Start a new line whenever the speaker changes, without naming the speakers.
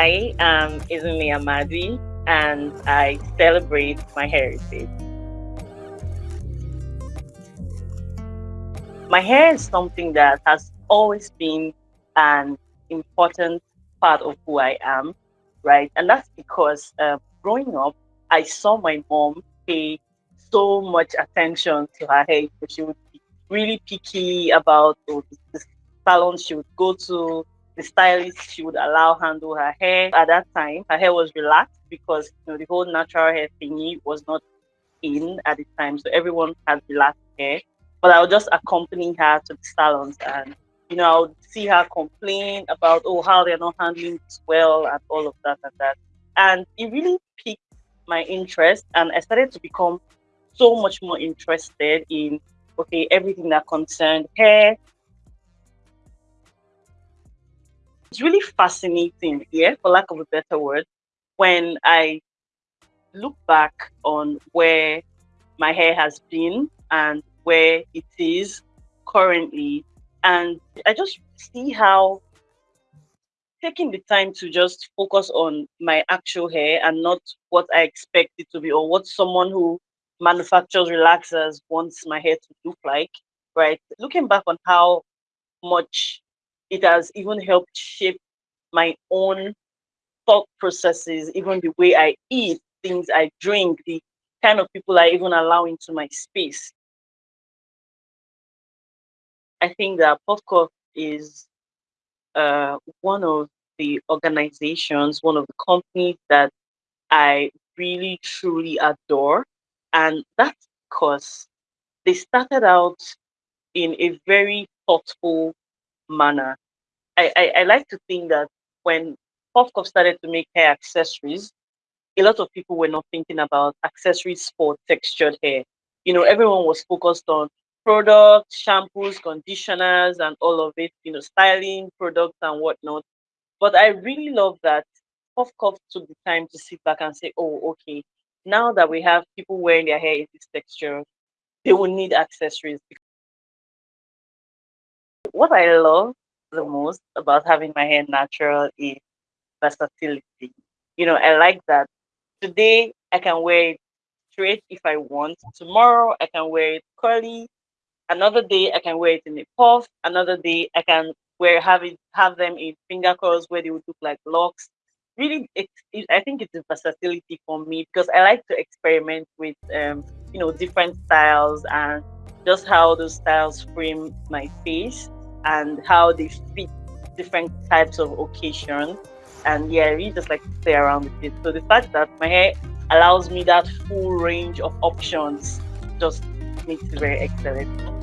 I am Izumi Amadi and I celebrate my heritage. My hair is something that has always been an important part of who I am, right? And that's because uh, growing up, I saw my mom pay so much attention to her hair. She would be really picky about the salon she would go to, the stylist she would allow handle her hair. At that time, her hair was relaxed because you know the whole natural hair thingy was not in at the time, so everyone had relaxed hair. But I would just accompany her to the salons and you know, I would see her complain about oh how they're not handling this well and all of that and that. And it really piqued my interest and I started to become so much more interested in okay, everything that concerned hair. It's really fascinating, yeah, for lack of a better word, when I look back on where my hair has been and where it is currently. And I just see how taking the time to just focus on my actual hair and not what I expect it to be or what someone who manufactures relaxers wants my hair to look like, right? Looking back on how much it has even helped shape my own thought processes, even the way I eat, things I drink, the kind of people I even allow into my space. I think that Puffcuff is uh, one of the organizations, one of the companies that I really truly adore. And that's because they started out in a very thoughtful manner. I, I, I like to think that when Puffcuff started to make hair accessories, a lot of people were not thinking about accessories for textured hair. You know, everyone was focused on products, shampoos, conditioners, and all of it, you know, styling products and whatnot. But I really love that Puffcuff took the time to sit back and say, oh, okay, now that we have people wearing their hair in this texture, they will need accessories. What I love the most about having my hair natural is versatility. You know, I like that today I can wear it straight if I want. Tomorrow I can wear it curly. Another day I can wear it in a puff. Another day I can wear have it have them in finger curls where they would look like locks. Really, it, it, I think it's a versatility for me because I like to experiment with um, you know different styles and just how those styles frame my face and how they fit different types of occasions and yeah, I really just like to play around with it. So the fact that my hair allows me that full range of options just makes it very excellent.